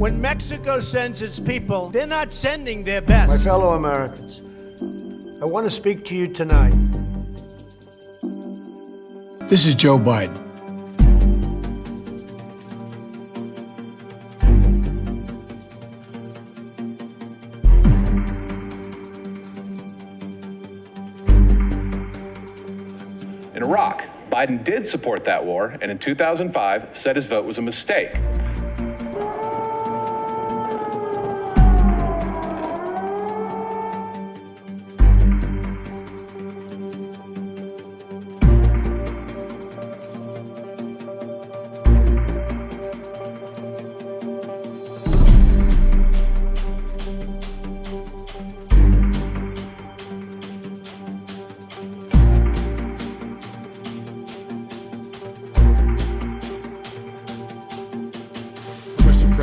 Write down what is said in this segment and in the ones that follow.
When Mexico sends its people, they're not sending their best. My fellow Americans, I want to speak to you tonight. This is Joe Biden. In Iraq, Biden did support that war and in 2005 said his vote was a mistake.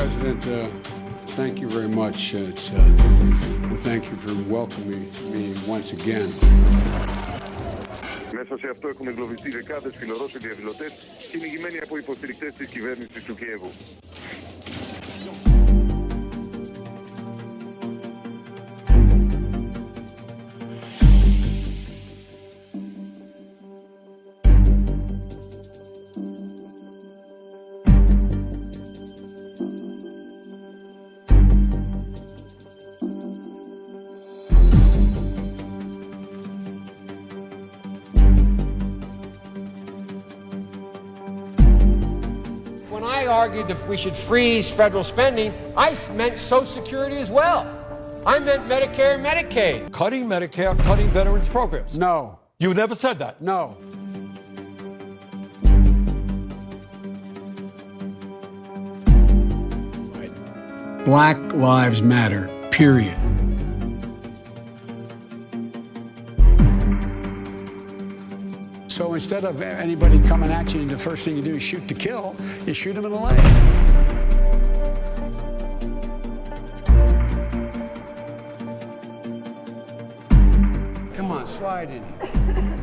President, uh, thank you very much. Uh, It's, uh, and thank you for welcoming me once again. Μέσα σε αυτό έχουν εγκλωβιστεί δεκάδε φιλορώσοι διαδηλωτέ κυνηγημένοι από υποστηρικτέ τη κυβέρνηση του Κιέβου. I argued that we should freeze federal spending, I meant Social Security as well. I meant Medicare and Medicaid. Cutting Medicare, cutting veterans programs. No, You never said that. no. Black Lives Matter, period. So instead of anybody coming at you, the first thing you do is shoot to kill, you shoot them in the leg. Come on, slide in here.